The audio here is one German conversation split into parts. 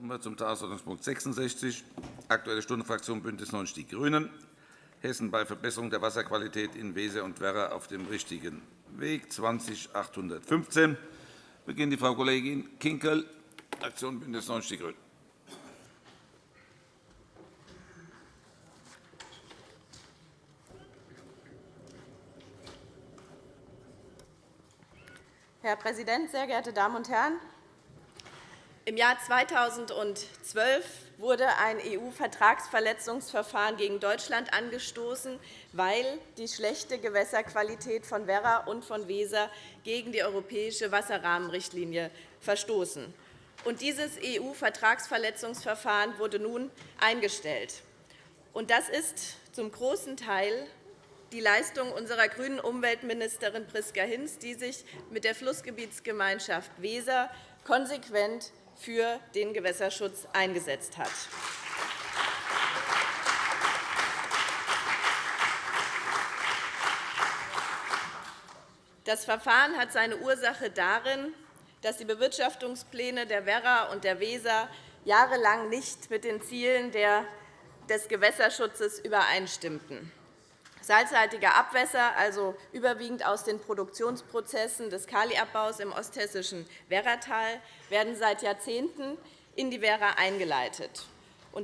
Kommen wir zum Tagesordnungspunkt 66, Aktuelle Stunde Fraktion BÜNDNIS 90 die GRÜNEN. Hessen bei Verbesserung der Wasserqualität in Weser und Werra auf dem richtigen Weg, 20815. Beginnt die Frau Kollegin Kinkel, Fraktion BÜNDNIS 90 die GRÜNEN. Herr Präsident, sehr geehrte Damen und Herren! Im Jahr 2012 wurde ein EU-Vertragsverletzungsverfahren gegen Deutschland angestoßen, weil die schlechte Gewässerqualität von Werra und von Weser gegen die europäische Wasserrahmenrichtlinie verstoßen. dieses EU-Vertragsverletzungsverfahren wurde nun eingestellt. das ist zum großen Teil die Leistung unserer grünen Umweltministerin Priska Hinz, die sich mit der Flussgebietsgemeinschaft Weser konsequent für den Gewässerschutz eingesetzt hat. Das Verfahren hat seine Ursache darin, dass die Bewirtschaftungspläne der Werra und der Weser jahrelang nicht mit den Zielen des Gewässerschutzes übereinstimmten. Salzhaltige Abwässer, also überwiegend aus den Produktionsprozessen des Kaliabbaus im osthessischen Werratal, werden seit Jahrzehnten in die Werra eingeleitet.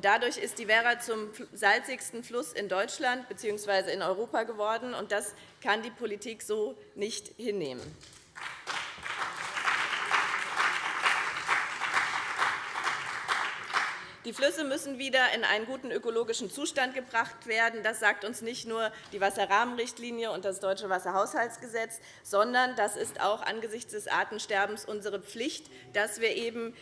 Dadurch ist die Werra zum salzigsten Fluss in Deutschland bzw. in Europa geworden. Das kann die Politik so nicht hinnehmen. Die Flüsse müssen wieder in einen guten ökologischen Zustand gebracht werden. Das sagt uns nicht nur die Wasserrahmenrichtlinie und das Deutsche Wasserhaushaltsgesetz, sondern das ist auch angesichts des Artensterbens unsere Pflicht, dass wir eben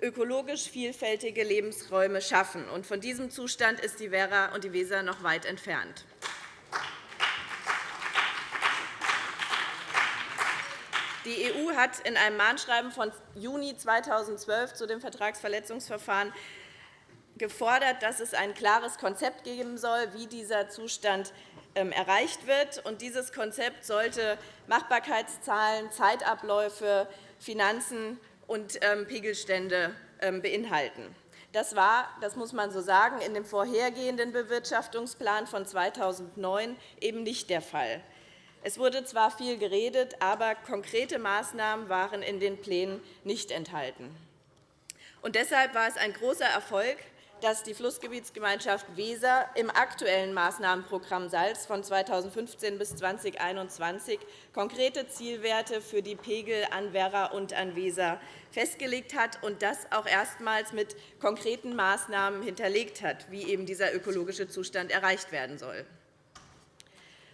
ökologisch vielfältige Lebensräume schaffen. Von diesem Zustand ist die Werra und die Weser noch weit entfernt. Die EU hat in einem Mahnschreiben von Juni 2012 zu dem Vertragsverletzungsverfahren gefordert, dass es ein klares Konzept geben soll, wie dieser Zustand ähm, erreicht wird. Dieses Konzept sollte Machbarkeitszahlen, Zeitabläufe, Finanzen und ähm, Pegelstände ähm, beinhalten. Das war, das muss man so sagen, in dem vorhergehenden Bewirtschaftungsplan von 2009 eben nicht der Fall. Es wurde zwar viel geredet, aber konkrete Maßnahmen waren in den Plänen nicht enthalten. Und deshalb war es ein großer Erfolg, dass die Flussgebietsgemeinschaft Weser im aktuellen Maßnahmenprogramm Salz von 2015 bis 2021 konkrete Zielwerte für die Pegel an Werra und an Weser festgelegt hat und das auch erstmals mit konkreten Maßnahmen hinterlegt hat, wie eben dieser ökologische Zustand erreicht werden soll.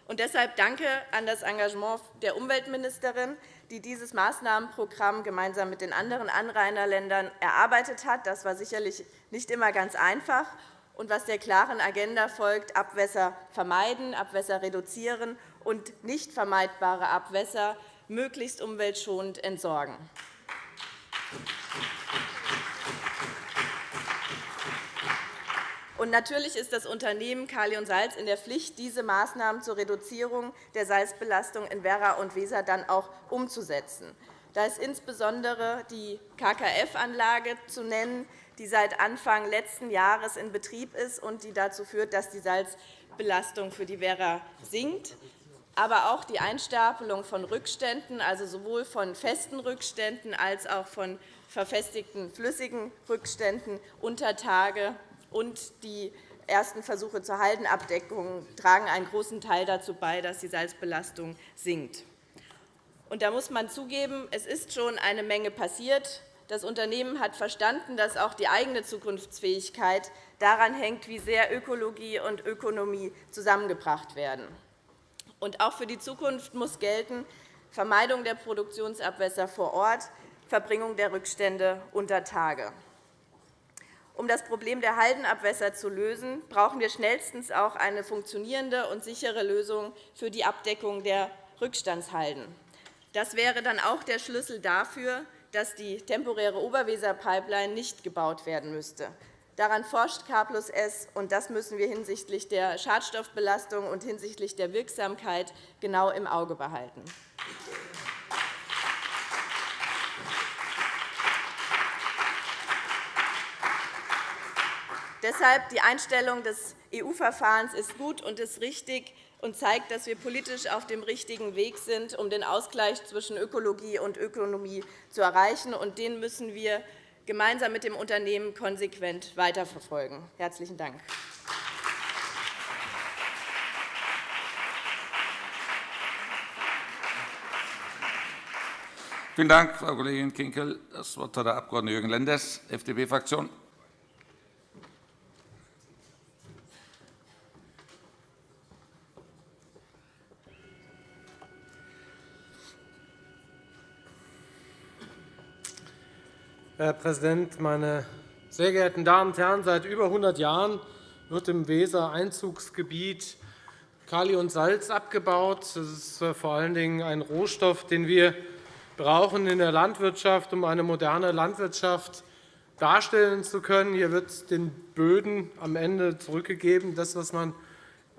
Und deshalb danke an das Engagement der Umweltministerin, die dieses Maßnahmenprogramm gemeinsam mit den anderen Anrainerländern erarbeitet hat. Das war sicherlich nicht immer ganz einfach und was der klaren Agenda folgt, Abwässer vermeiden, Abwässer reduzieren und nicht vermeidbare Abwässer möglichst umweltschonend entsorgen. Und natürlich ist das Unternehmen Kali und Salz in der Pflicht, diese Maßnahmen zur Reduzierung der Salzbelastung in Werra und Weser dann auch umzusetzen. Da ist insbesondere die KKF-Anlage zu nennen, die seit Anfang letzten Jahres in Betrieb ist und die dazu führt, dass die Salzbelastung für die Werra sinkt aber auch die Einstapelung von Rückständen, also sowohl von festen Rückständen als auch von verfestigten flüssigen Rückständen unter Tage und die ersten Versuche zur Haldenabdeckung tragen einen großen Teil dazu bei, dass die Salzbelastung sinkt. Und da muss man zugeben, es ist schon eine Menge passiert. Das Unternehmen hat verstanden, dass auch die eigene Zukunftsfähigkeit daran hängt, wie sehr Ökologie und Ökonomie zusammengebracht werden. Und auch für die Zukunft muss gelten Vermeidung der Produktionsabwässer vor Ort, Verbringung der Rückstände unter Tage. Um das Problem der Haldenabwässer zu lösen, brauchen wir schnellstens auch eine funktionierende und sichere Lösung für die Abdeckung der Rückstandshalden. Das wäre dann auch der Schlüssel dafür, dass die temporäre Oberweser-Pipeline nicht gebaut werden müsste. Daran forscht K S, und das müssen wir hinsichtlich der Schadstoffbelastung und hinsichtlich der Wirksamkeit genau im Auge behalten. Deshalb die Einstellung des EU-Verfahrens ist gut und ist richtig und zeigt, dass wir politisch auf dem richtigen Weg sind, um den Ausgleich zwischen Ökologie und Ökonomie zu erreichen. Und den müssen wir gemeinsam mit dem Unternehmen konsequent weiterverfolgen. – Herzlichen Dank. Vielen Dank, Frau Kollegin Kinkel. Das Wort hat der Abg. Jürgen Lenders, FDP-Fraktion. Herr Präsident, meine sehr geehrten Damen und Herren! Seit über 100 Jahren wird im Weser-Einzugsgebiet Kali und Salz abgebaut. Das ist vor allen Dingen ein Rohstoff, den wir brauchen in der Landwirtschaft, um eine moderne Landwirtschaft darstellen zu können. Hier wird den Böden am Ende zurückgegeben, das, was man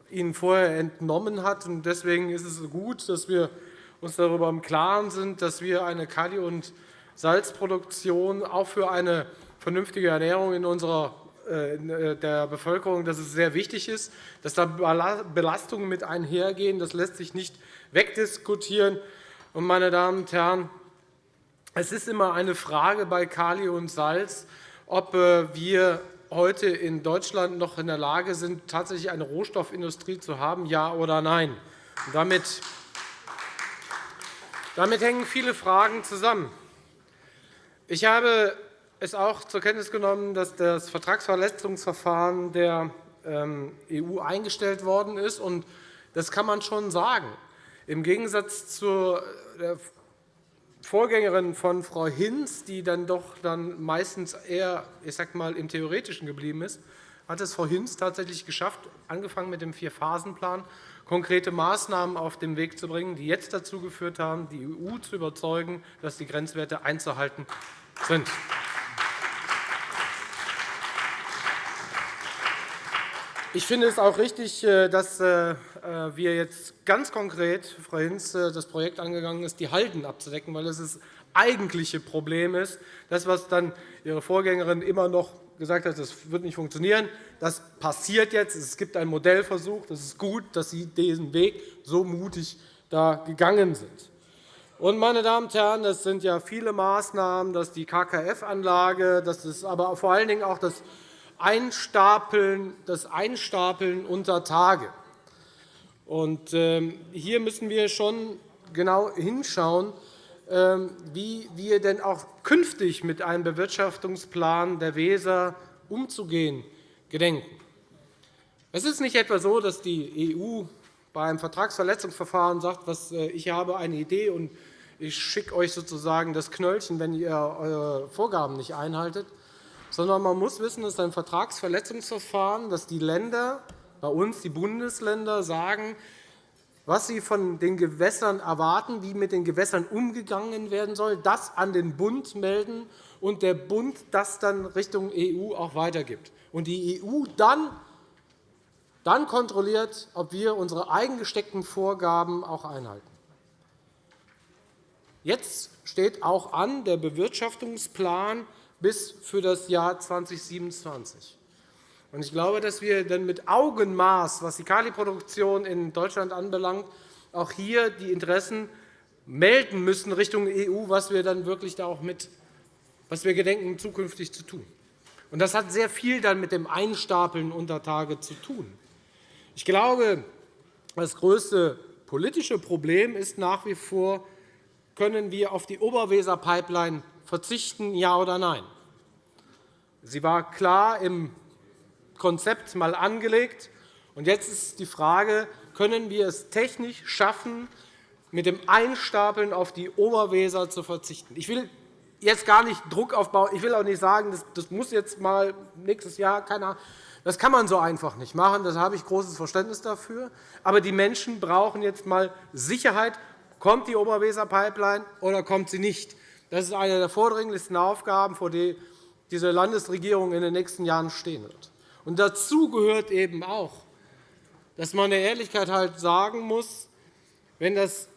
ihnen vorher entnommen hat. Deswegen ist es gut, dass wir uns darüber im Klaren sind, dass wir eine Kali- und Salzproduktion auch für eine vernünftige Ernährung in unserer äh, äh, der Bevölkerung, dass es sehr wichtig ist, dass da Belastungen mit einhergehen. Das lässt sich nicht wegdiskutieren. meine Damen und Herren, es ist immer eine Frage bei Kali und Salz, ob äh, wir heute in Deutschland noch in der Lage sind, tatsächlich eine Rohstoffindustrie zu haben, ja oder nein. damit, damit hängen viele Fragen zusammen. Ich habe es auch zur Kenntnis genommen, dass das Vertragsverletzungsverfahren der ähm, EU eingestellt worden ist. Das kann man schon sagen. Im Gegensatz zur äh, Vorgängerin von Frau Hinz, die dann doch dann meistens eher ich sag mal, im Theoretischen geblieben ist, hat es Frau Hinz tatsächlich geschafft, angefangen mit dem Vier-Phasen-Plan, konkrete Maßnahmen auf den Weg zu bringen, die jetzt dazu geführt haben, die EU zu überzeugen, dass die Grenzwerte einzuhalten sind. Ich finde es auch richtig, äh, dass äh, wir jetzt ganz konkret, Frau Hinz, äh, das Projekt angegangen ist, die Halden abzudecken, weil das das eigentliche Problem ist. Das, was dann Ihre Vorgängerin immer noch gesagt hat, das wird nicht funktionieren, das passiert jetzt. Es gibt einen Modellversuch. Das ist gut, dass Sie diesen Weg so mutig da gegangen sind. Und, meine Damen und Herren, das sind ja viele Maßnahmen, das ist die KKF-Anlage, das ist aber vor allen Dingen auch das Einstapeln, das Einstapeln unter Tage. Und, ähm, hier müssen wir schon genau hinschauen, ähm, wie wir denn auch künftig mit einem Bewirtschaftungsplan der Weser umzugehen gedenken. Es ist nicht etwa so, dass die EU bei einem Vertragsverletzungsverfahren sagt, äh, ich habe eine Idee und ich schicke euch sozusagen das Knöllchen, wenn ihr eure Vorgaben nicht einhaltet, sondern man muss wissen, es ist ein Vertragsverletzungsverfahren, dass die Länder, bei uns die Bundesländer, sagen, was sie von den Gewässern erwarten, wie mit den Gewässern umgegangen werden soll, das an den Bund melden und der Bund das dann Richtung EU auch weitergibt. Und die EU dann, dann kontrolliert, ob wir unsere eigengesteckten Vorgaben auch einhalten. Jetzt steht auch an der Bewirtschaftungsplan bis für das Jahr 2027. Ich glaube, dass wir dann mit Augenmaß, was die Kaliproduktion in Deutschland anbelangt, auch hier die Interessen melden müssen Richtung EU, was wir dann wirklich da auch mit, was wir gedenken, zukünftig zu tun. Das hat sehr viel dann mit dem Einstapeln unter Tage zu tun. Ich glaube, das größte politische Problem ist nach wie vor können wir auf die Oberweser-Pipeline verzichten, ja oder nein? Sie war klar im Konzept mal angelegt. Und jetzt ist die Frage, können wir es technisch schaffen, mit dem Einstapeln auf die Oberweser zu verzichten? Ich will jetzt gar nicht Druck aufbauen. Ich will auch nicht sagen, das muss jetzt mal nächstes Jahr keiner. Das kann man so einfach nicht machen. Da habe ich großes Verständnis dafür. Aber die Menschen brauchen jetzt einmal Sicherheit Kommt die Oberweser-Pipeline oder kommt sie nicht? Das ist eine der vordringlichsten Aufgaben, vor der diese Landesregierung in den nächsten Jahren stehen wird. Und dazu gehört eben auch, dass man der Ehrlichkeit halt sagen muss, wenn das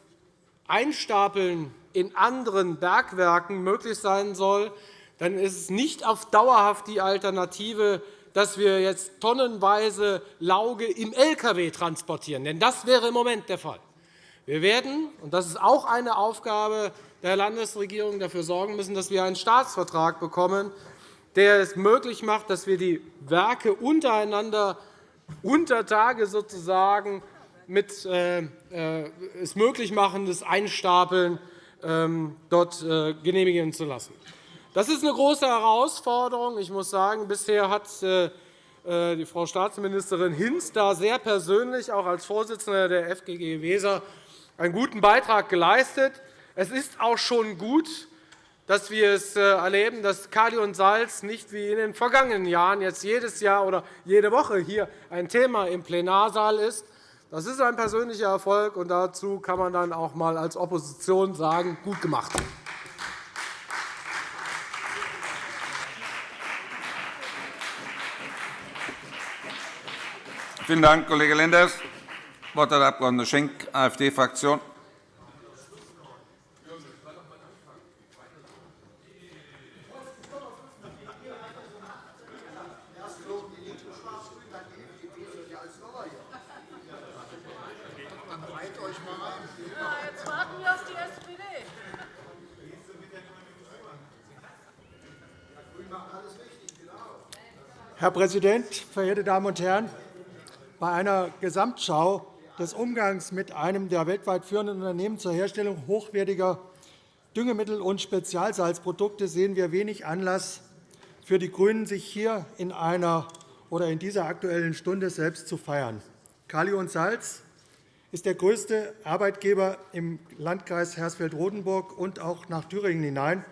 Einstapeln in anderen Bergwerken möglich sein soll, dann ist es nicht auf dauerhaft die Alternative, dass wir jetzt tonnenweise Lauge im Lkw transportieren. Denn das wäre im Moment der Fall. Wir werden, und das ist auch eine Aufgabe der Landesregierung, dafür sorgen müssen, dass wir einen Staatsvertrag bekommen, der es möglich macht, dass wir die Werke untereinander unter Tage sozusagen mit äh, äh, es möglich machen, das Einstapeln ähm, dort äh, genehmigen zu lassen. Das ist eine große Herausforderung. Ich muss sagen, bisher hat die Frau Staatsministerin Hinz da sehr persönlich, auch als Vorsitzende der FGG Weser, einen guten Beitrag geleistet. Es ist auch schon gut, dass wir es erleben, dass Kali und Salz nicht wie in den vergangenen Jahren jetzt jedes Jahr oder jede Woche hier ein Thema im Plenarsaal ist, das ist ein persönlicher Erfolg, und dazu kann man dann auch einmal als Opposition sagen, gut gemacht. Vielen Dank, Kollege Lenders. Wort hat der Abg. Schenk, AfD-Fraktion. Herr Präsident, verehrte Damen und Herren! Bei einer Gesamtschau des Umgangs mit einem der weltweit führenden Unternehmen zur Herstellung hochwertiger Düngemittel und Spezialsalzprodukte sehen wir wenig Anlass für die GRÜNEN, sich hier in, einer oder in dieser Aktuellen Stunde selbst zu feiern. Kali und Salz ist der größte Arbeitgeber im Landkreis Hersfeld-Rotenburg und auch nach Thüringen hinein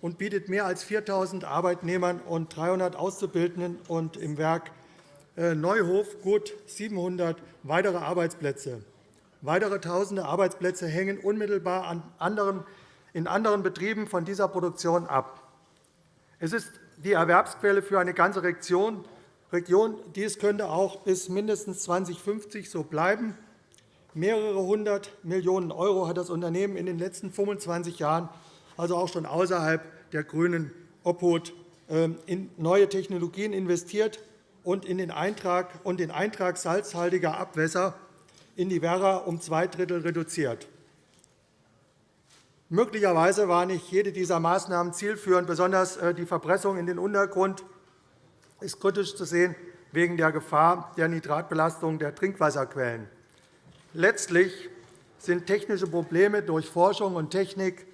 und bietet mehr als 4.000 Arbeitnehmern und 300 Auszubildenden und im Werk äh, Neuhof gut 700 weitere Arbeitsplätze. Weitere Tausende Arbeitsplätze hängen unmittelbar in anderen Betrieben von dieser Produktion ab. Es ist die Erwerbsquelle für eine ganze Region. Dies könnte auch bis mindestens 2050 so bleiben. Mehrere hundert Millionen € hat das Unternehmen in den letzten 25 Jahren also auch schon außerhalb der grünen Obhut ähm, in neue Technologien investiert und in den Eintrag, und den Eintrag salzhaltiger Abwässer in die Werra um zwei Drittel reduziert. Möglicherweise war nicht jede dieser Maßnahmen zielführend. Besonders äh, die Verpressung in den Untergrund ist kritisch zu sehen wegen der Gefahr der Nitratbelastung der Trinkwasserquellen. Letztlich sind technische Probleme durch Forschung und Technik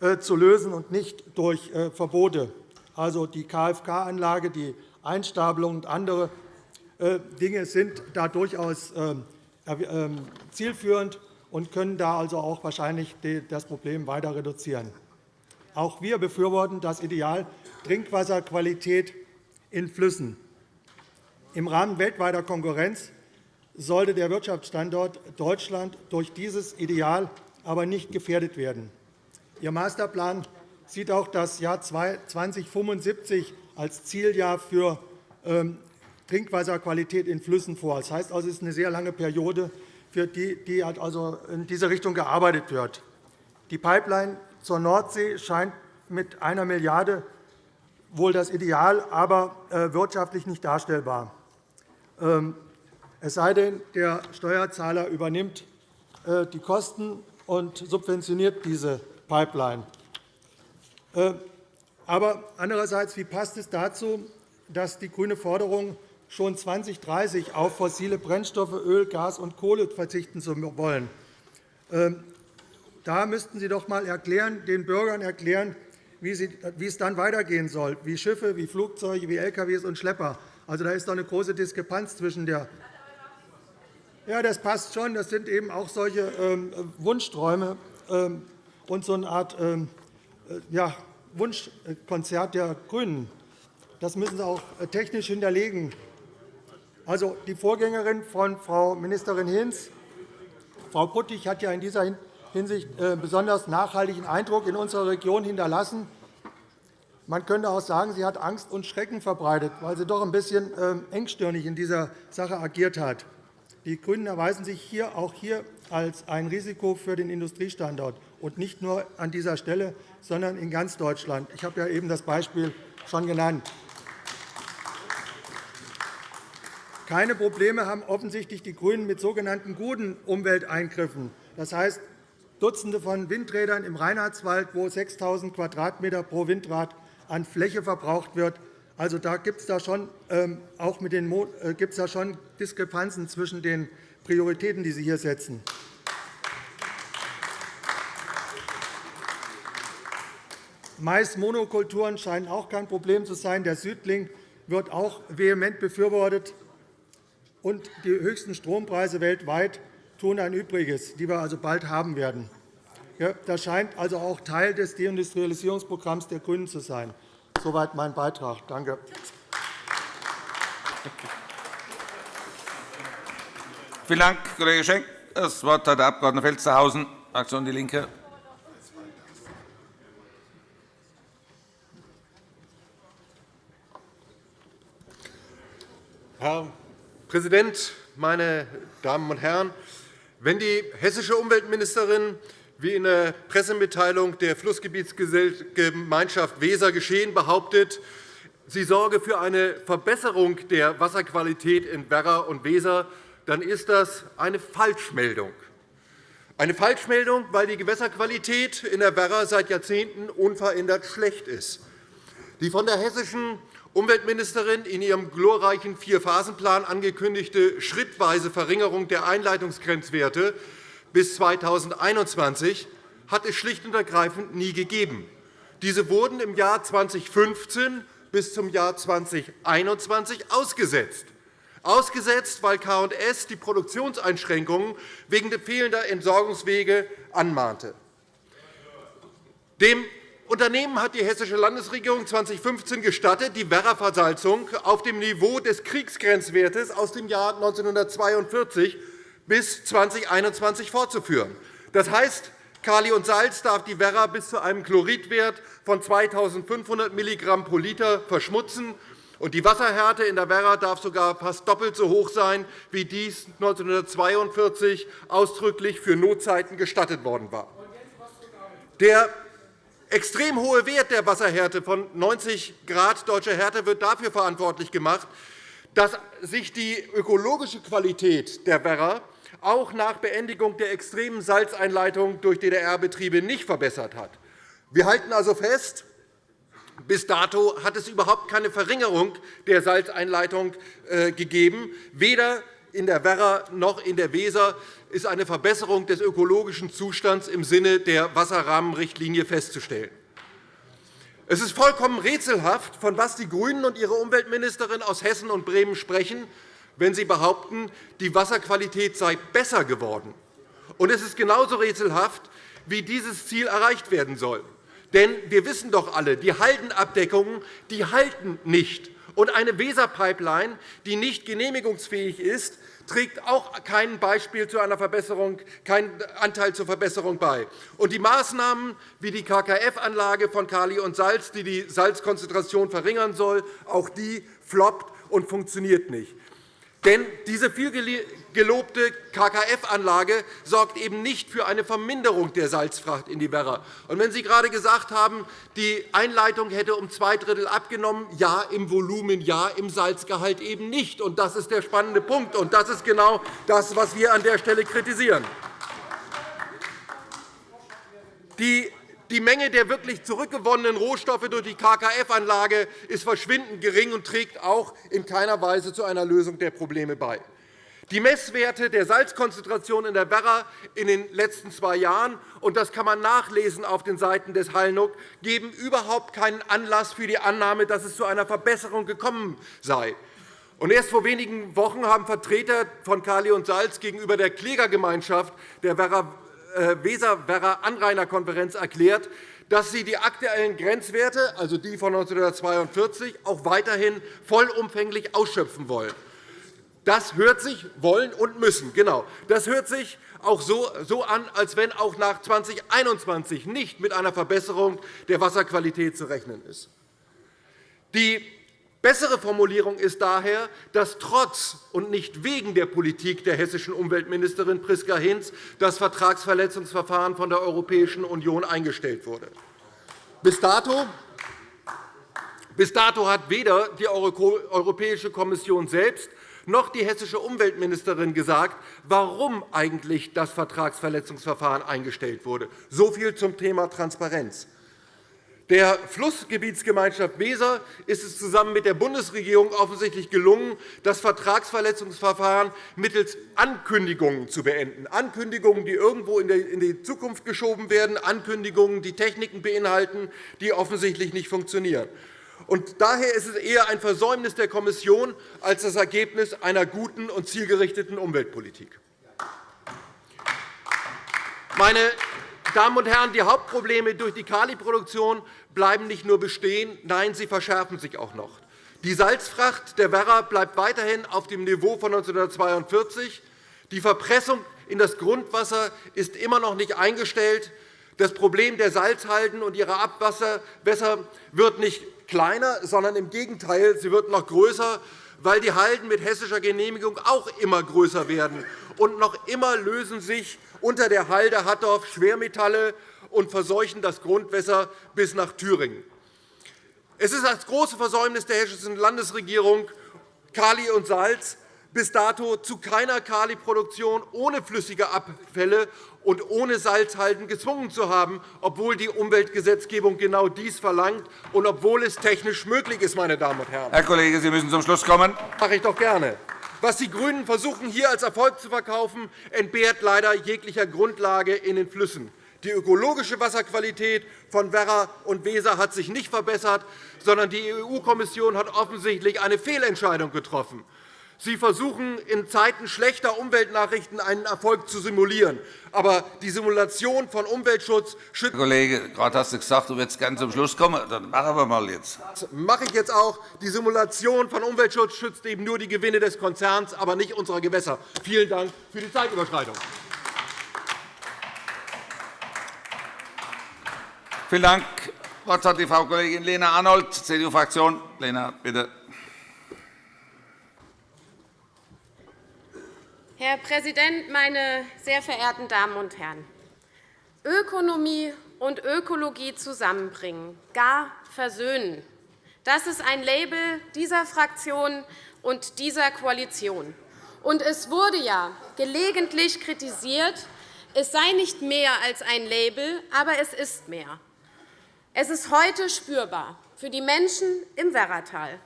äh, zu lösen und nicht durch äh, Verbote. Also die KFK-Anlage, die Einstapelung und andere äh, Dinge sind da durchaus ähm, ähm, zielführend und können da also auch wahrscheinlich das Problem weiter reduzieren. Auch wir befürworten das Ideal Trinkwasserqualität in Flüssen. Im Rahmen weltweiter Konkurrenz sollte der Wirtschaftsstandort Deutschland durch dieses Ideal aber nicht gefährdet werden. Ihr Masterplan sieht auch das Jahr 2075 als Zieljahr für ähm, Trinkwasserqualität in Flüssen vor. Das heißt also, es ist eine sehr lange Periode, für die, die also in diese Richtung gearbeitet wird. Die Pipeline zur Nordsee scheint mit einer Milliarde wohl das Ideal, aber äh, wirtschaftlich nicht darstellbar. Ähm, es sei denn, der Steuerzahler übernimmt äh, die Kosten und subventioniert diese Pipeline. Aber andererseits, wie passt es dazu, dass die grüne Forderung schon 2030 auf fossile Brennstoffe, Öl, Gas und Kohle verzichten zu wollen? Ähm, da müssten Sie doch einmal erklären, den Bürgern erklären, wie es dann weitergehen soll, wie Schiffe, wie Flugzeuge, wie Lkw und Schlepper. Also, da ist doch eine große Diskrepanz zwischen der ja, das passt schon. Das sind eben auch solche ähm, Wunschträume. Ähm, und so eine Art äh, ja, Wunschkonzert der GRÜNEN. Das müssen Sie auch äh, technisch hinterlegen. Also, die Vorgängerin von Frau Ministerin Hinz, Frau Puttig, hat ja in dieser Hinsicht einen äh, besonders nachhaltigen Eindruck in unserer Region hinterlassen. Man könnte auch sagen, sie hat Angst und Schrecken verbreitet, weil sie doch ein bisschen ähm, engstirnig in dieser Sache agiert hat. Die GRÜNEN erweisen sich hier auch hier als ein Risiko für den Industriestandort, und nicht nur an dieser Stelle, sondern in ganz Deutschland. Ich habe ja eben das Beispiel schon genannt. Keine Probleme haben offensichtlich die GRÜNEN mit sogenannten guten Umwelteingriffen. Das heißt, Dutzende von Windrädern im Reinhardswald, wo 6.000 Quadratmeter pro Windrad an Fläche verbraucht wird. Also, da gibt es da schon, ähm, äh, schon Diskrepanzen zwischen den Prioritäten, die Sie hier setzen. Mais-Monokulturen scheinen auch kein Problem zu sein. Der Südling wird auch vehement befürwortet. Und die höchsten Strompreise weltweit tun ein Übriges, die wir also bald haben werden. Das scheint also auch Teil des Deindustrialisierungsprogramms der GRÜNEN zu sein. Soweit mein Beitrag. Danke. Vielen Dank, Kollege Schenk. Das Wort hat der Abg. Felstehausen, Fraktion DIE LINKE. Herr Präsident, meine Damen und Herren! Wenn die hessische Umweltministerin wie in der Pressemitteilung der Flussgebietsgemeinschaft Weser geschehen behauptet, sie sorge für eine Verbesserung der Wasserqualität in Werra und Weser, dann ist das eine Falschmeldung. Eine Falschmeldung, weil die Gewässerqualität in der Werra seit Jahrzehnten unverändert schlecht ist. Die von der hessischen Umweltministerin in ihrem glorreichen Vier-Phasen-Plan angekündigte schrittweise Verringerung der Einleitungsgrenzwerte bis 2021 hat es schlicht und ergreifend nie gegeben. Diese wurden im Jahr 2015 bis zum Jahr 2021 ausgesetzt. Ausgesetzt, weil K&S die Produktionseinschränkungen wegen fehlender Entsorgungswege anmahnte. Dem Unternehmen hat die Hessische Landesregierung 2015 gestattet, die Werra-Versalzung auf dem Niveau des Kriegsgrenzwertes aus dem Jahr 1942 bis 2021 fortzuführen. Das heißt, Kali und Salz darf die Werra bis zu einem Chloridwert von 2.500 mg pro Liter verschmutzen. Und die Wasserhärte in der Werra darf sogar fast doppelt so hoch sein, wie dies 1942 ausdrücklich für Notzeiten gestattet worden war. Der extrem hohe Wert der Wasserhärte von 90 Grad deutscher Härte wird dafür verantwortlich gemacht, dass sich die ökologische Qualität der Werra auch nach Beendigung der extremen Salzeinleitung durch DDR-Betriebe nicht verbessert hat. Wir halten also fest, bis dato hat es überhaupt keine Verringerung der Salzeinleitung äh, gegeben. Weder in der Werra noch in der Weser ist eine Verbesserung des ökologischen Zustands im Sinne der Wasserrahmenrichtlinie festzustellen. Es ist vollkommen rätselhaft, von was die GRÜNEN und ihre Umweltministerin aus Hessen und Bremen sprechen, wenn Sie behaupten, die Wasserqualität sei besser geworden. Und es ist genauso rätselhaft, wie dieses Ziel erreicht werden soll. Denn wir wissen doch alle, die Haldenabdeckungen die halten nicht. Und eine Weserpipeline, die nicht genehmigungsfähig ist, trägt auch kein Beispiel zu einer Verbesserung, keinen Anteil zur Verbesserung bei. Und die Maßnahmen wie die KKF-Anlage von Kali und Salz, die die Salzkonzentration verringern soll, auch die floppt und funktioniert nicht. Denn diese vielgelobte KKF-Anlage sorgt eben nicht für eine Verminderung der Salzfracht in die Werra. Und wenn Sie gerade gesagt haben, die Einleitung hätte um zwei Drittel abgenommen, ja, im Volumen ja, im Salzgehalt eben nicht. Und das ist der spannende Punkt. Und das ist genau das, was wir an der Stelle kritisieren. Die die Menge der wirklich zurückgewonnenen Rohstoffe durch die KKF-Anlage ist verschwindend gering und trägt auch in keiner Weise zu einer Lösung der Probleme bei. Die Messwerte der Salzkonzentration in der Werra in den letzten zwei Jahren, und das kann man nachlesen auf den Seiten des Hallnuck, geben überhaupt keinen Anlass für die Annahme, dass es zu einer Verbesserung gekommen sei. Und erst vor wenigen Wochen haben Vertreter von Kali und Salz gegenüber der Klägergemeinschaft der äh, Weser-Werra Anrainerkonferenz erklärt, dass sie die aktuellen Grenzwerte, also die von 1942, auch weiterhin vollumfänglich ausschöpfen wollen. Das hört sich wollen und müssen. Genau. Das hört sich auch so an, als wenn auch nach 2021 nicht mit einer Verbesserung der Wasserqualität zu rechnen ist. Die Bessere Formulierung ist daher, dass trotz und nicht wegen der Politik der hessischen Umweltministerin Priska Hinz das Vertragsverletzungsverfahren von der Europäischen Union eingestellt wurde. Bis dato bis dato hat weder die Europäische Kommission selbst noch die hessische Umweltministerin gesagt, warum eigentlich das Vertragsverletzungsverfahren eingestellt wurde. So viel zum Thema Transparenz. Der Flussgebietsgemeinschaft Weser ist es zusammen mit der Bundesregierung offensichtlich gelungen, das Vertragsverletzungsverfahren mittels Ankündigungen zu beenden. Ankündigungen, die irgendwo in die Zukunft geschoben werden, Ankündigungen, die Techniken beinhalten, die offensichtlich nicht funktionieren. Und daher ist es eher ein Versäumnis der Kommission als das Ergebnis einer guten und zielgerichteten Umweltpolitik. Meine Damen und Herren, die Hauptprobleme durch die Kaliproduktion bleiben nicht nur bestehen, nein, sie verschärfen sich auch noch. Die Salzfracht der Werra bleibt weiterhin auf dem Niveau von 1942. Die Verpressung in das Grundwasser ist immer noch nicht eingestellt. Das Problem der Salzhalden und ihrer Abwässer wird nicht kleiner, sondern im Gegenteil, sie wird noch größer, weil die Halden mit hessischer Genehmigung auch immer größer werden. Und noch immer lösen sich unter der Halde Hattorf Schwermetalle und verseuchen das Grundwasser bis nach Thüringen. Es ist das große Versäumnis der hessischen Landesregierung, Kali und Salz bis dato zu keiner Kaliproduktion ohne flüssige Abfälle und ohne Salzhalden gezwungen zu haben, obwohl die Umweltgesetzgebung genau dies verlangt und obwohl es technisch möglich ist. Meine Damen und Herren. Herr Kollege, Sie müssen zum Schluss kommen. Das mache ich doch gerne. Was die GRÜNEN versuchen, hier als Erfolg zu verkaufen, entbehrt leider jeglicher Grundlage in den Flüssen. Die ökologische Wasserqualität von Werra und Weser hat sich nicht verbessert, sondern die EU-Kommission hat offensichtlich eine Fehlentscheidung getroffen. Sie versuchen, in Zeiten schlechter Umweltnachrichten einen Erfolg zu simulieren. Aber die Simulation von Umweltschutz schützt. Herr Kollege, gerade hast du gesagt, du willst gerne zum Schluss kommen. Dann machen wir mal jetzt. Das mache ich jetzt auch. Die Simulation von Umweltschutz schützt eben nur die Gewinne des Konzerns, aber nicht unserer Gewässer. Vielen Dank für die Zeitüberschreitung. Vielen Dank. Das Wort hat die Frau Kollegin Lena Arnold, CDU-Fraktion. Lena, bitte. Herr Präsident, meine sehr verehrten Damen und Herren! Ökonomie und Ökologie zusammenbringen, gar versöhnen. Das ist ein Label dieser Fraktion und dieser Koalition. Und es wurde ja gelegentlich kritisiert, es sei nicht mehr als ein Label, aber es ist mehr. Es ist heute spürbar für die Menschen im Werratal,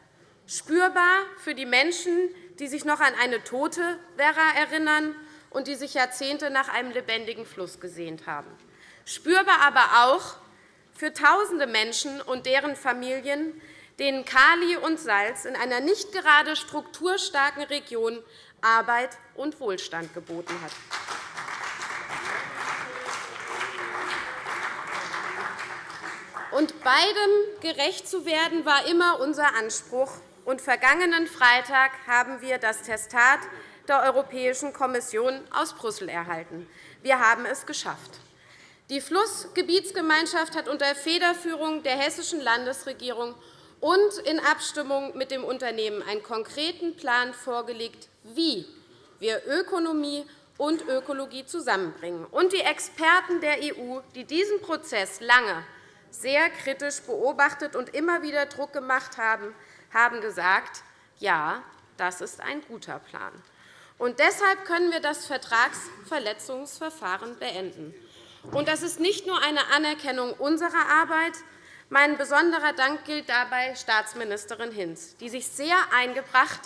spürbar für die Menschen, die sich noch an eine tote Werra erinnern und die sich Jahrzehnte nach einem lebendigen Fluss gesehnt haben. Spürbar aber auch für tausende Menschen und deren Familien, denen Kali und Salz in einer nicht gerade strukturstarken Region Arbeit und Wohlstand geboten hat. Und beidem gerecht zu werden, war immer unser Anspruch und vergangenen Freitag haben wir das Testat der Europäischen Kommission aus Brüssel erhalten. Wir haben es geschafft. Die Flussgebietsgemeinschaft hat unter Federführung der hessischen Landesregierung und in Abstimmung mit dem Unternehmen einen konkreten Plan vorgelegt, wie wir Ökonomie und Ökologie zusammenbringen. Und die Experten der EU, die diesen Prozess lange sehr kritisch beobachtet und immer wieder Druck gemacht haben, haben gesagt, ja, das ist ein guter Plan. Und deshalb können wir das Vertragsverletzungsverfahren beenden. Und das ist nicht nur eine Anerkennung unserer Arbeit. Mein besonderer Dank gilt dabei Staatsministerin Hinz, die sich sehr eingebracht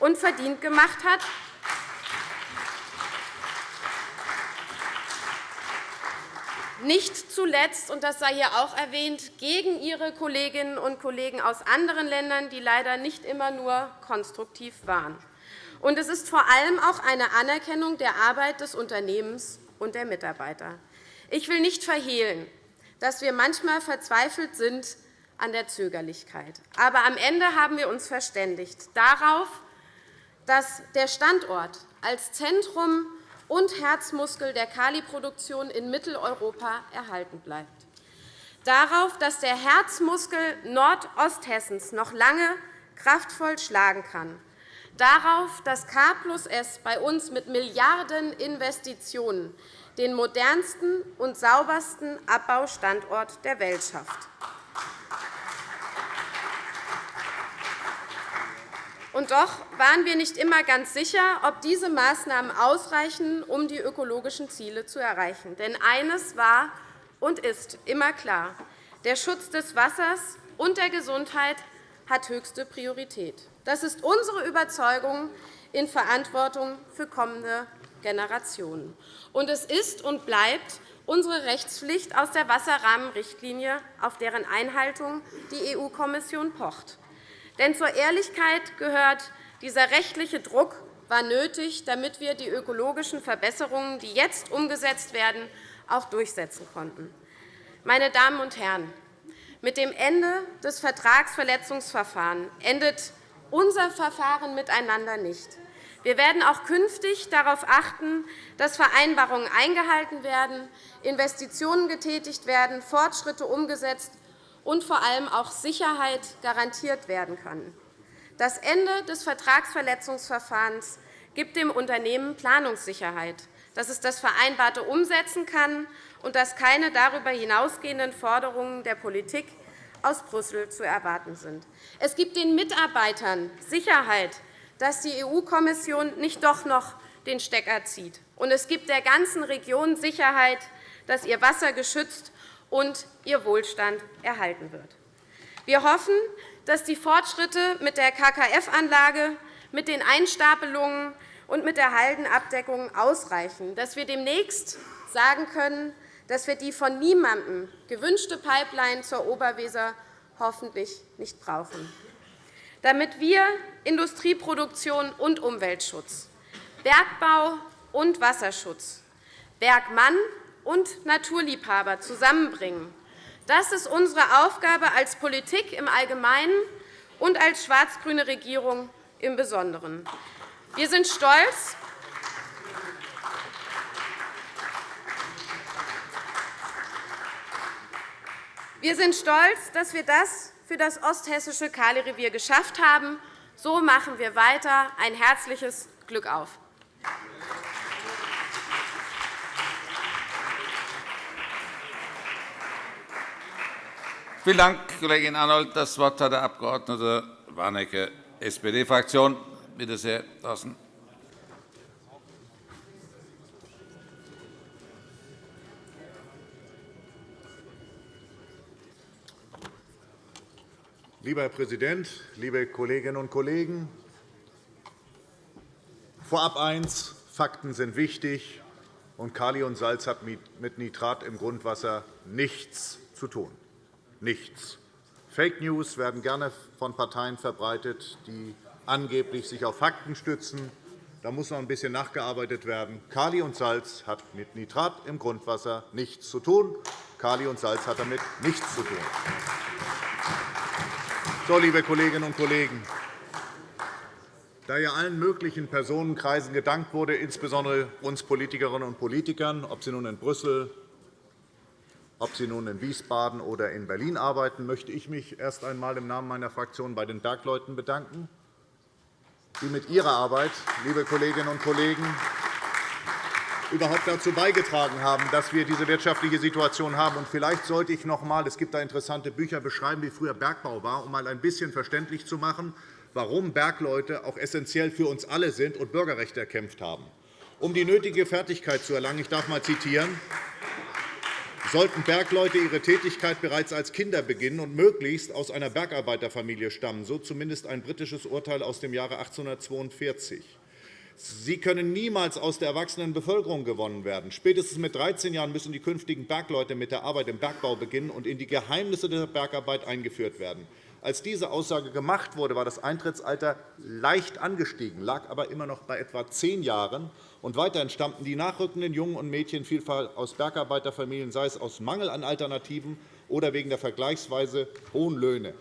und verdient gemacht hat, nicht zuletzt, und das sei hier auch erwähnt, gegen Ihre Kolleginnen und Kollegen aus anderen Ländern, die leider nicht immer nur konstruktiv waren. Und es ist vor allem auch eine Anerkennung der Arbeit des Unternehmens und der Mitarbeiter. Ich will nicht verhehlen, dass wir manchmal verzweifelt sind an der Zögerlichkeit. Aber am Ende haben wir uns verständigt darauf, dass der Standort als Zentrum und Herzmuskel der Kaliproduktion in Mitteleuropa erhalten bleibt. Darauf, dass der Herzmuskel Nordosthessens noch lange kraftvoll schlagen kann. Darauf, dass K S bei uns mit Milliardeninvestitionen den modernsten und saubersten Abbaustandort der Welt schafft. Und doch waren wir nicht immer ganz sicher, ob diese Maßnahmen ausreichen, um die ökologischen Ziele zu erreichen. Denn eines war und ist immer klar. Der Schutz des Wassers und der Gesundheit hat höchste Priorität. Das ist unsere Überzeugung in Verantwortung für kommende Generationen. Und es ist und bleibt unsere Rechtspflicht aus der Wasserrahmenrichtlinie, auf deren Einhaltung die EU-Kommission pocht. Denn zur Ehrlichkeit gehört, dieser rechtliche Druck war nötig, damit wir die ökologischen Verbesserungen, die jetzt umgesetzt werden, auch durchsetzen konnten. Meine Damen und Herren, mit dem Ende des Vertragsverletzungsverfahrens endet unser Verfahren miteinander nicht. Wir werden auch künftig darauf achten, dass Vereinbarungen eingehalten werden, Investitionen getätigt werden, Fortschritte umgesetzt und vor allem auch Sicherheit garantiert werden kann. Das Ende des Vertragsverletzungsverfahrens gibt dem Unternehmen Planungssicherheit, dass es das Vereinbarte umsetzen kann und dass keine darüber hinausgehenden Forderungen der Politik aus Brüssel zu erwarten sind. Es gibt den Mitarbeitern Sicherheit, dass die EU-Kommission nicht doch noch den Stecker zieht. Und es gibt der ganzen Region Sicherheit, dass ihr Wasser geschützt und ihr Wohlstand erhalten wird. Wir hoffen, dass die Fortschritte mit der KKF-Anlage, mit den Einstapelungen und mit der Haldenabdeckung ausreichen, dass wir demnächst sagen können, dass wir die von niemandem gewünschte Pipeline zur Oberweser hoffentlich nicht brauchen. Damit wir Industrieproduktion und Umweltschutz, Bergbau und Wasserschutz, Bergmann und Naturliebhaber zusammenbringen, das ist unsere Aufgabe als Politik im Allgemeinen und als schwarz-grüne Regierung im Besonderen. Wir sind stolz, Wir sind stolz, dass wir das für das osthessische Kalirevier geschafft haben. So machen wir weiter. Ein herzliches Glück auf. Vielen Dank, Kollegin Arnold. Das Wort hat der Abg. Warnecke, SPD-Fraktion. Bitte sehr, Thorsten. Lieber Herr Präsident, liebe Kolleginnen und Kollegen! Vorab eins. Fakten sind wichtig, und Kali und Salz hat mit Nitrat im Grundwasser nichts zu tun. Nichts. Fake News werden gerne von Parteien verbreitet, die angeblich sich auf Fakten stützen. Da muss noch ein bisschen nachgearbeitet werden. Kali und Salz hat mit Nitrat im Grundwasser nichts zu tun. Kali und Salz hat damit nichts zu tun. So, liebe Kolleginnen und Kollegen, da ja allen möglichen Personenkreisen gedankt wurde, insbesondere uns Politikerinnen und Politikern, ob sie nun in Brüssel, ob sie nun in Wiesbaden oder in Berlin arbeiten, möchte ich mich erst einmal im Namen meiner Fraktion bei den Bergleuten bedanken, die mit ihrer Arbeit, liebe Kolleginnen und Kollegen, überhaupt dazu beigetragen haben, dass wir diese wirtschaftliche Situation haben. Und vielleicht sollte ich noch einmal, es gibt da interessante Bücher, beschreiben, wie früher Bergbau war, um mal ein bisschen verständlich zu machen, warum Bergleute auch essentiell für uns alle sind und Bürgerrechte erkämpft haben. Um die nötige Fertigkeit zu erlangen, ich darf einmal zitieren, sollten Bergleute ihre Tätigkeit bereits als Kinder beginnen und möglichst aus einer Bergarbeiterfamilie stammen, so zumindest ein britisches Urteil aus dem Jahre 1842. Sie können niemals aus der erwachsenen Bevölkerung gewonnen werden. Spätestens mit 13 Jahren müssen die künftigen Bergleute mit der Arbeit im Bergbau beginnen und in die Geheimnisse der Bergarbeit eingeführt werden. Als diese Aussage gemacht wurde, war das Eintrittsalter leicht angestiegen, lag aber immer noch bei etwa zehn Jahren. Und weiterhin stammten die nachrückenden Jungen und Mädchen vielfach aus Bergarbeiterfamilien, sei es aus Mangel an Alternativen oder wegen der vergleichsweise hohen Löhne.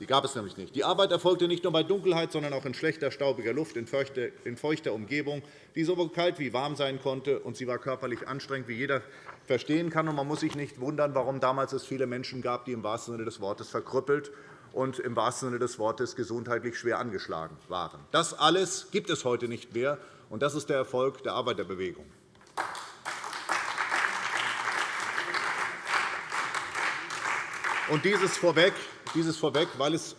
Die gab es nämlich nicht. Die Arbeit erfolgte nicht nur bei Dunkelheit, sondern auch in schlechter, staubiger Luft, in feuchter Umgebung, die sowohl kalt wie warm sein konnte. und Sie war körperlich anstrengend, wie jeder verstehen kann. man muss sich nicht wundern, warum damals es viele Menschen gab, die im wahrsten Sinne des Wortes verkrüppelt und im wahrsten Sinne des Wortes gesundheitlich schwer angeschlagen waren. Das alles gibt es heute nicht mehr, und das ist der Erfolg der Arbeiterbewegung. Und dieses vorweg, dieses vorweg, weil es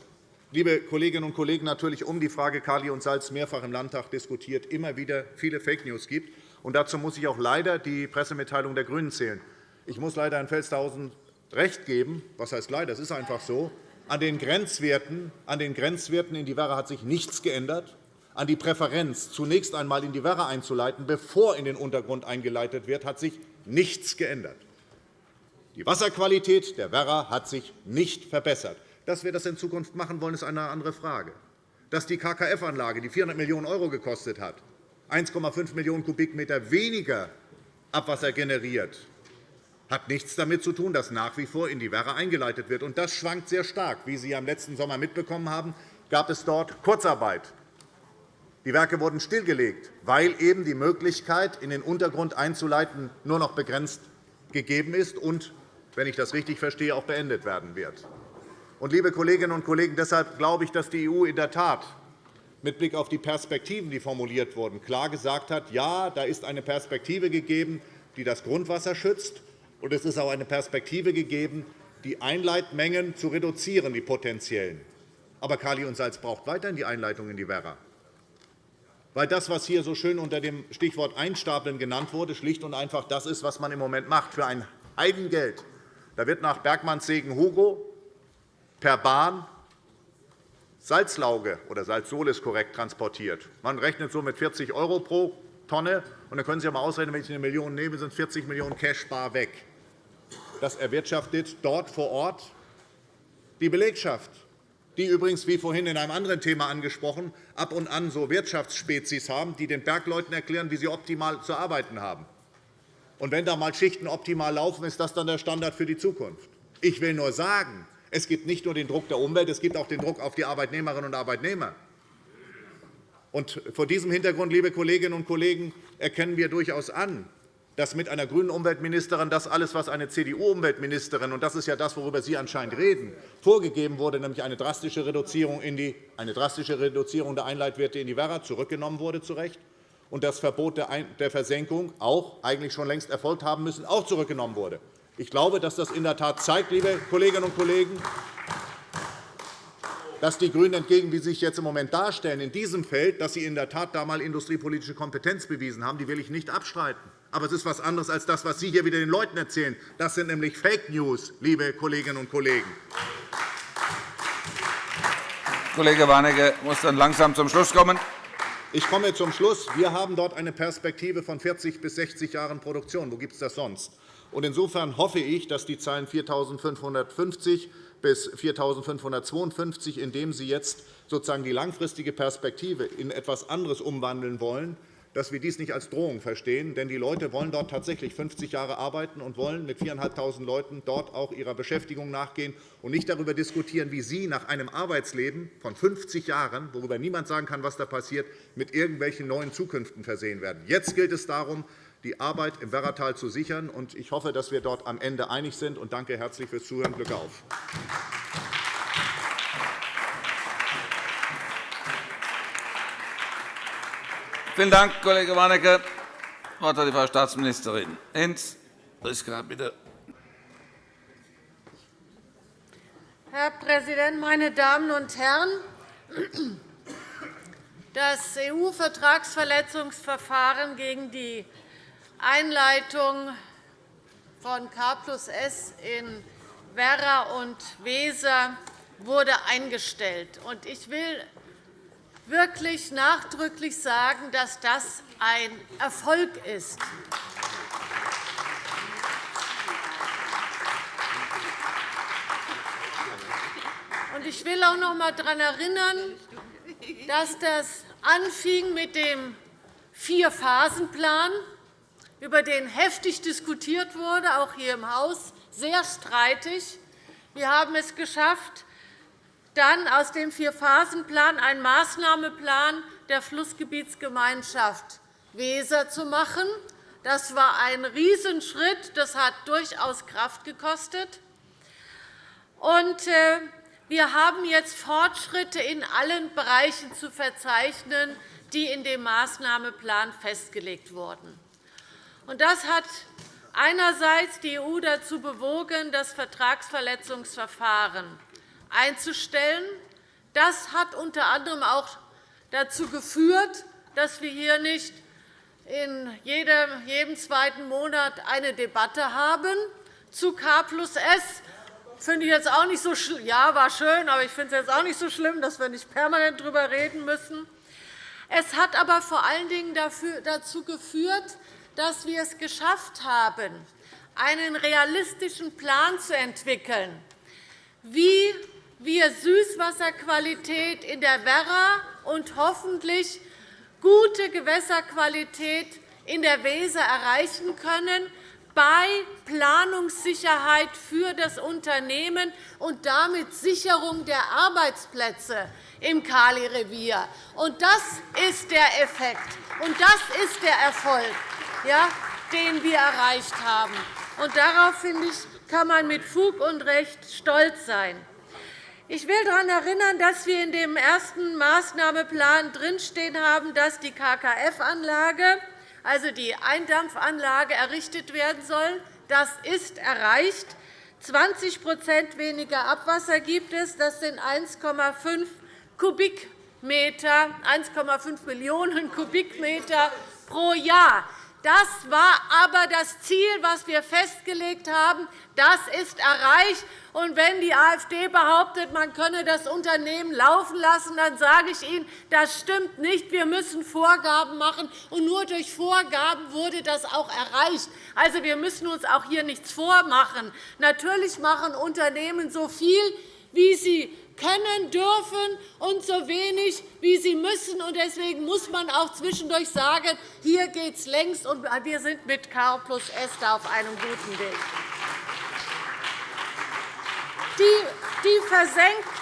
liebe Kolleginnen und Kollegen, natürlich um die Frage Kali und Salz mehrfach im Landtag diskutiert, immer wieder viele Fake News gibt. Und dazu muss ich auch leider die Pressemitteilung der GRÜNEN zählen. Ich muss leider Herrn Felstehausen recht geben. Was heißt leider? Es ist einfach so. An den Grenzwerten, an den Grenzwerten in die Werra hat sich nichts geändert. An die Präferenz, zunächst einmal in die Werra einzuleiten, bevor in den Untergrund eingeleitet wird, hat sich nichts geändert. Die Wasserqualität der Werra hat sich nicht verbessert. Dass wir das in Zukunft machen wollen, ist eine andere Frage. Dass die KKF-Anlage, die 400 Millionen € gekostet hat, 1,5 Millionen Kubikmeter weniger Abwasser generiert, hat nichts damit zu tun, dass nach wie vor in die Werra eingeleitet wird. Und das schwankt sehr stark. Wie Sie am letzten Sommer mitbekommen haben, gab es dort Kurzarbeit. Die Werke wurden stillgelegt, weil eben die Möglichkeit, in den Untergrund einzuleiten, nur noch begrenzt gegeben ist und, wenn ich das richtig verstehe, auch beendet werden wird. Und, liebe Kolleginnen und Kollegen, deshalb glaube ich, dass die EU in der Tat mit Blick auf die Perspektiven, die formuliert wurden, klar gesagt hat, ja, da ist eine Perspektive gegeben, die das Grundwasser schützt, und es ist auch eine Perspektive gegeben, die Einleitmengen zu reduzieren, die potenziellen. Aber Kali und Salz braucht weiterhin die Einleitung in die Werra. Weil das, was hier so schön unter dem Stichwort Einstapeln genannt wurde, schlicht und einfach das ist, was man im Moment macht, für ein Heidengeld. Da wird nach Bergmannssegen-Hugo per Bahn Salzlauge oder Salzsolis korrekt transportiert. Man rechnet so mit 40 € pro Tonne. Und dann können Sie einmal ausrechnen, wenn ich eine Million nehme, sind 40 Millionen Cash bar weg. Das erwirtschaftet dort vor Ort die Belegschaft, die übrigens, wie vorhin in einem anderen Thema angesprochen, ab und an so Wirtschaftsspezies haben, die den Bergleuten erklären, wie sie optimal zu arbeiten haben. Und wenn da einmal Schichten optimal laufen, ist das dann der Standard für die Zukunft. Ich will nur sagen, es gibt nicht nur den Druck der Umwelt, es gibt auch den Druck auf die Arbeitnehmerinnen und Arbeitnehmer. Und vor diesem Hintergrund, liebe Kolleginnen und Kollegen, erkennen wir durchaus an, dass mit einer grünen Umweltministerin das alles, was eine CDU-Umweltministerin, und das ist ja das, worüber Sie anscheinend reden, vorgegeben wurde, nämlich eine drastische Reduzierung, in die, eine drastische Reduzierung der Einleitwerte in die Werra, zurückgenommen wurde, zu Recht, und das Verbot der Versenkung auch eigentlich schon längst erfolgt haben müssen, auch zurückgenommen wurde. Ich glaube, dass das in der Tat zeigt, liebe Kolleginnen und Kollegen, dass die GRÜNEN entgegen, wie sie sich jetzt im Moment darstellen, in diesem Feld, dass sie in der Tat da einmal industriepolitische Kompetenz bewiesen haben, die will ich nicht abstreiten. Aber es ist etwas anderes als das, was Sie hier wieder den Leuten erzählen. Das sind nämlich Fake News, liebe Kolleginnen und Kollegen. Kollege Warnecke muss dann langsam zum Schluss kommen. Ich komme zum Schluss. Wir haben dort eine Perspektive von 40 bis 60 Jahren Produktion. Wo gibt es das sonst? Insofern hoffe ich, dass die Zahlen 4.550 bis 4.552, indem Sie jetzt sozusagen die langfristige Perspektive in etwas anderes umwandeln wollen, dass wir dies nicht als Drohung verstehen. Denn die Leute wollen dort tatsächlich 50 Jahre arbeiten und wollen mit 4.500 Leuten dort auch ihrer Beschäftigung nachgehen und nicht darüber diskutieren, wie sie nach einem Arbeitsleben von 50 Jahren, worüber niemand sagen kann, was da passiert, mit irgendwelchen neuen Zukünften versehen werden. Jetzt gilt es darum, die Arbeit im Werratal zu sichern. Ich hoffe, dass wir dort am Ende einig sind. Und danke herzlich fürs Zuhören. Glück auf. Vielen Dank, Kollege Warnecke. Das Wort hat die Frau Staatsministerin Hinz. Priska, bitte. Herr Präsident, meine Damen und Herren! Das EU-Vertragsverletzungsverfahren gegen die Einleitung von K plus S in Werra und Weser wurde eingestellt. Ich will wirklich nachdrücklich sagen, dass das ein Erfolg ist. Ich will auch noch einmal daran erinnern, dass das anfing mit dem Vier-Phasen-Plan, über den heftig diskutiert wurde, auch hier im Haus, sehr streitig. Wir haben es geschafft, dann aus dem Vier-Phasen-Plan einen Maßnahmeplan der Flussgebietsgemeinschaft Weser zu machen. Das war ein Riesenschritt. Das hat durchaus Kraft gekostet. Äh, wir haben jetzt Fortschritte in allen Bereichen zu verzeichnen, die in dem Maßnahmeplan festgelegt wurden. Das hat einerseits die EU dazu bewogen, das Vertragsverletzungsverfahren einzustellen. Das hat unter anderem auch dazu geführt, dass wir hier nicht in jedem, zweiten Monat eine Debatte haben zu K plus S. Finde ich jetzt auch nicht so ja, war schön, aber ich finde es jetzt auch nicht so schlimm, dass wir nicht permanent darüber reden müssen. Es hat aber vor allen Dingen dazu geführt, dass wir es geschafft haben, einen realistischen Plan zu entwickeln, wie wir Süßwasserqualität in der Werra und hoffentlich gute Gewässerqualität in der Weser erreichen können, bei Planungssicherheit für das Unternehmen und damit Sicherung der Arbeitsplätze im Kali-Revier. Das ist der Effekt, und das ist der Erfolg, den wir erreicht haben. darauf finde ich, kann man mit Fug und Recht stolz sein. Ich will daran erinnern, dass wir in dem ersten Maßnahmeplan drinstehen haben, dass die KKF-Anlage also die Eindampfanlage, errichtet werden soll. Das ist erreicht. 20% weniger Abwasser gibt es. Das sind 1,5 Kubikmeter, 1,5 Millionen Kubikmeter pro Jahr. Das war aber das Ziel, das wir festgelegt haben. Das ist erreicht. Und wenn die AfD behauptet, man könne das Unternehmen laufen lassen, dann sage ich Ihnen, das stimmt nicht. Wir müssen Vorgaben machen, und nur durch Vorgaben wurde das auch erreicht. Also, wir müssen uns auch hier nichts vormachen. Natürlich machen Unternehmen so viel, wie sie können, dürfen und so wenig, wie sie müssen. Deswegen muss man auch zwischendurch sagen, hier geht es längst, und wir sind mit K plus S auf einem guten Weg.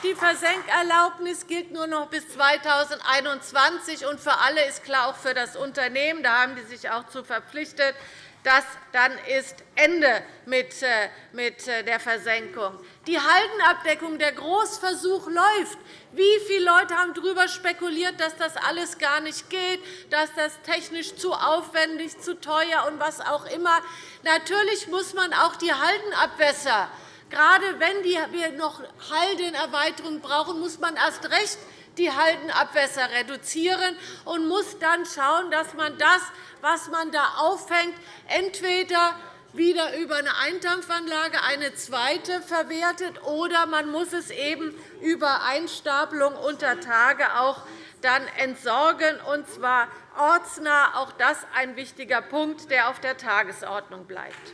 Die Versenkerlaubnis gilt nur noch bis 2021. und Für alle ist klar, auch für das Unternehmen, da haben Sie sich auch zu verpflichtet, dass dann ist Ende mit äh, der Versenkung. Die Haldenabdeckung, der Großversuch läuft. Wie viele Leute haben darüber spekuliert, dass das alles gar nicht geht, dass das technisch zu aufwendig, zu teuer und was auch immer. Natürlich muss man auch die Haldenabwässer Gerade wenn wir noch Haldenerweiterungen brauchen, muss man erst recht die Haldenabwässer reduzieren und muss dann schauen, dass man das, was man da auffängt, entweder wieder über eine Eindampfanlage eine zweite verwertet, oder man muss es eben über Einstapelung unter Tage auch dann entsorgen, und zwar ortsnah. Auch das ist ein wichtiger Punkt, der auf der Tagesordnung bleibt.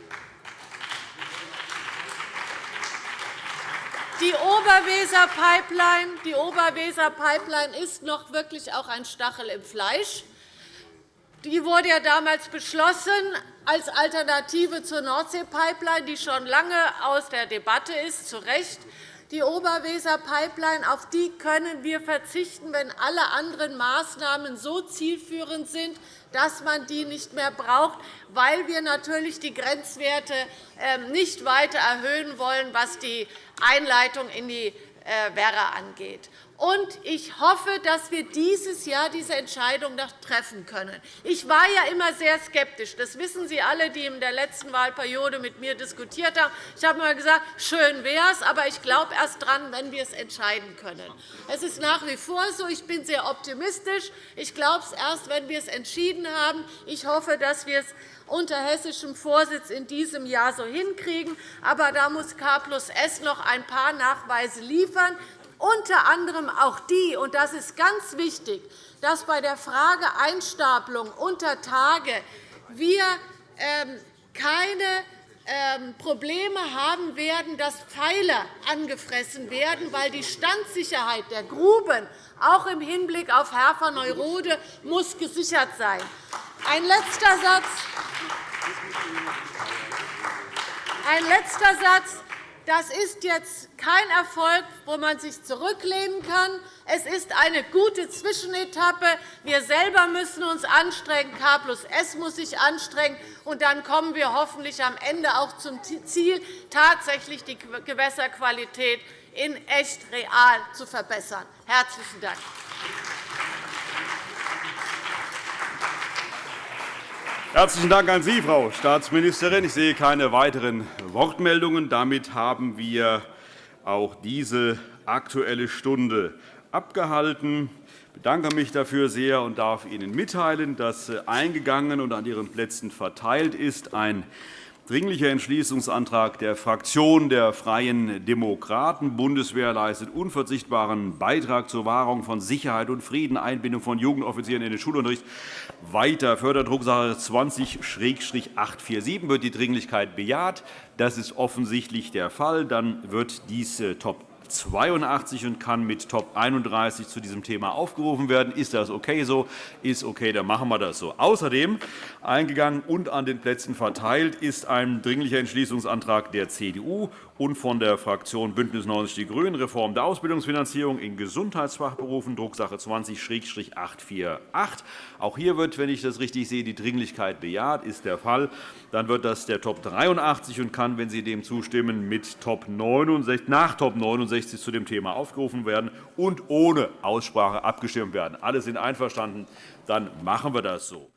Die Oberweser -Pipeline ist noch wirklich auch ein Stachel im Fleisch. Die wurde ja damals beschlossen als Alternative zur Nordsee-Pipeline, die schon lange aus der Debatte ist, zu Recht. Die Oberweser-Pipeline, auf die können wir verzichten, wenn alle anderen Maßnahmen so zielführend sind, dass man die nicht mehr braucht, weil wir natürlich die Grenzwerte ähm, nicht weiter erhöhen wollen, was die Einleitung in die äh, Werra angeht. Und ich hoffe, dass wir dieses Jahr diese Entscheidung noch treffen können. Ich war ja immer sehr skeptisch. Das wissen Sie alle, die in der letzten Wahlperiode mit mir diskutiert haben. Ich habe immer gesagt, schön wäre es, aber ich glaube erst daran, wenn wir es entscheiden können. Es ist nach wie vor so. Ich bin sehr optimistisch. Ich glaube es erst, wenn wir es entschieden haben. Ich hoffe, dass wir es unter hessischem Vorsitz in diesem Jahr so hinkriegen. Aber da muss K plus S noch ein paar Nachweise liefern unter anderem auch die, und das ist ganz wichtig, dass bei der Frage Einstapelung unter Tage wir ähm, keine ähm, Probleme haben werden, dass Pfeiler angefressen werden, weil die Standsicherheit der Gruben auch im Hinblick auf Herfer-Neurode muss gesichert sein. Ein letzter Satz. Ein letzter Satz. Das ist jetzt kein Erfolg, wo man sich zurücklehnen kann. Es ist eine gute Zwischenetappe. Wir selber müssen uns anstrengen. K plus S muss sich anstrengen. Und dann kommen wir hoffentlich am Ende auch zum Ziel, tatsächlich die Gewässerqualität in echt real zu verbessern. – Herzlichen Dank. Herzlichen Dank an Sie, Frau Staatsministerin. Ich sehe keine weiteren Wortmeldungen. Damit haben wir auch diese Aktuelle Stunde abgehalten. Ich bedanke mich dafür sehr und darf Ihnen mitteilen, dass eingegangen und an Ihren Plätzen verteilt ist ein Dringlicher Entschließungsantrag der Fraktion der Freien Demokraten. Bundeswehr leistet unverzichtbaren Beitrag zur Wahrung von Sicherheit und Frieden, Einbindung von Jugendoffizieren in den Schulunterricht. Weiter Förderdrucksache 20-847 wird die Dringlichkeit bejaht. Das ist offensichtlich der Fall. Dann wird dies äh, Top 82 und kann mit Top 31 zu diesem Thema aufgerufen werden. Ist das okay so? Ist okay, dann machen wir das so. Außerdem eingegangen und an den Plätzen verteilt ist ein Dringlicher Entschließungsantrag der CDU und von der Fraktion BÜNDNIS 90 die GRÜNEN, Reform der Ausbildungsfinanzierung in Gesundheitsfachberufen, Drucksache 20-848. Auch hier wird, wenn ich das richtig sehe, die Dringlichkeit bejaht. ist der Fall. Dann wird das der Top 83 und kann, wenn Sie dem zustimmen, mit Top 69, nach Top 69 zu dem Thema aufgerufen werden und ohne Aussprache abgestimmt werden. Alle sind einverstanden. Dann machen wir das so.